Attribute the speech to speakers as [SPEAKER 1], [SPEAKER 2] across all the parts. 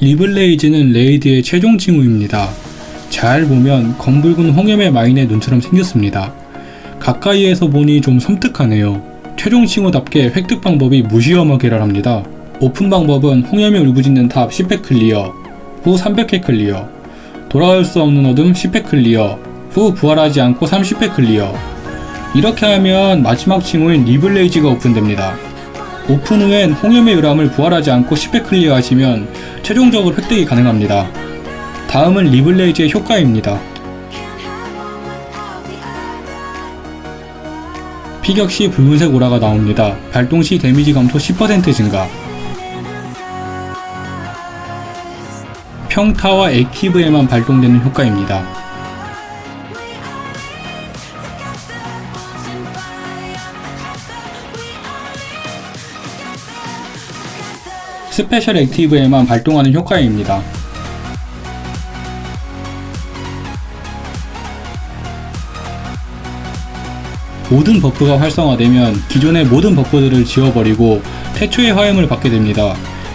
[SPEAKER 1] 리블레이즈는 raid의 최종 칭호입니다. 잘 보면 검붉은 홍염의 마인의 눈처럼 생겼습니다. 가까이에서 보니 좀 섬뜩하네요. 최종 칭호답게 획득 방법이 무시험하게를 합니다. 오픈 방법은 홍염이 울부짖는 탑 10회 클리어, 후 300회 클리어, 돌아올 수 없는 어둠 10회 클리어, 후 부활하지 않고 30회 클리어. 이렇게 하면 마지막 칭호인 리블레이즈가 오픈됩니다. 오픈 후엔 홍염의 요람을 부활하지 않고 10회 클리어 하시면 최종적으로 획득이 가능합니다. 다음은 리블레이즈의 효과입니다. 피격 시 붉은색 오라가 나옵니다. 발동 시 데미지 감소 10% 증가. 평타와 active에만 발동되는 효과입니다. special active에만 발동하는 효과입니다. 모든 buff가 활성화되면 기존의 모든 buff들을 지워버리고 태초의 화염을 받게 됩니다.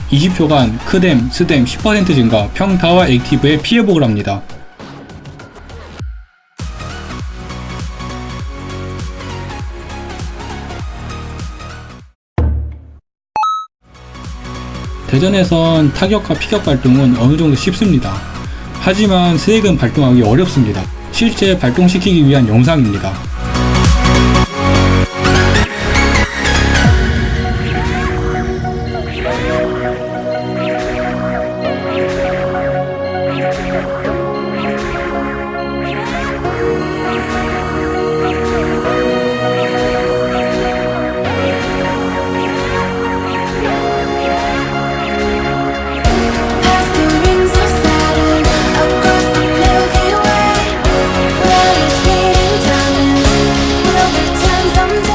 [SPEAKER 1] 20초간 크뎀, 스뎀 10% 증가, 평타와 active에 피 회복을 합니다. 대전에선 타격과 피격 발동은 어느정도 쉽습니다. 하지만 스액은 발동하기 어렵습니다. 실제 발동시키기 위한 영상입니다.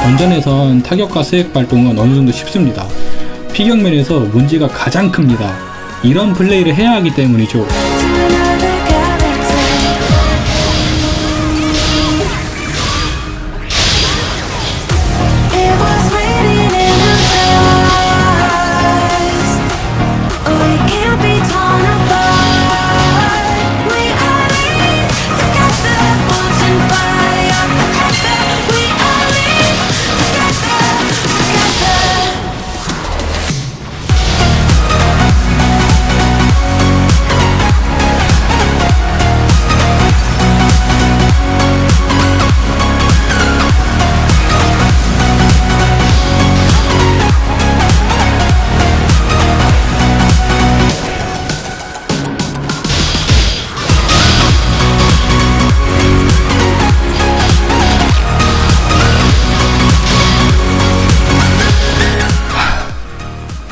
[SPEAKER 1] 던전에선 타격과 스액 발동은 어느 정도 쉽습니다. 피격면에서 문제가 가장 큽니다. 이런 플레이를 해야 하기 때문이죠.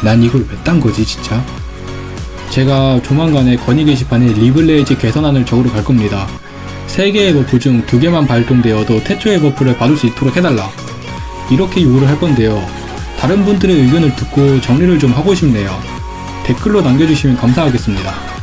[SPEAKER 1] 난 이걸 왜 딴 거지 진짜? 제가 조만간에 건의 게시판에 리블레이즈 개선안을 적으러 갈 겁니다. 3개의 buff 중 2개만 발동되어도 태초의 buff를 받을 수 있도록 해달라. 이렇게 요구를 할 건데요. 다른 분들의 의견을 듣고 정리를 좀 하고 싶네요. 댓글로 남겨주시면 감사하겠습니다.